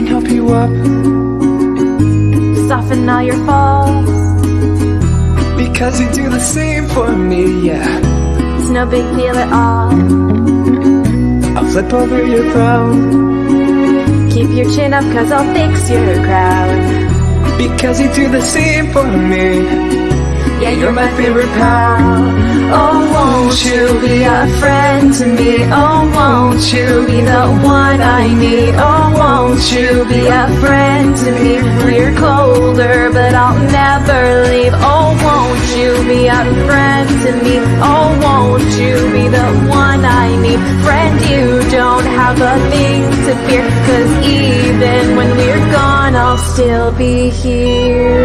can help you up. Soften all your faults. Because you do the same for me, yeah. It's no big deal at all. I'll flip over your frown Keep your chin up cause I'll fix your crown Because you do the same for me. Yeah, you're my favorite pal. Oh, won't you be a friend to me? Oh, won't you be the one I need? Oh, won't you be a friend to me? when We're colder, but I'll never leave Oh, won't you be a friend to me? Oh, won't you be the one I need? Friend, you don't have a thing to fear Cause even when we're gone, I'll still be here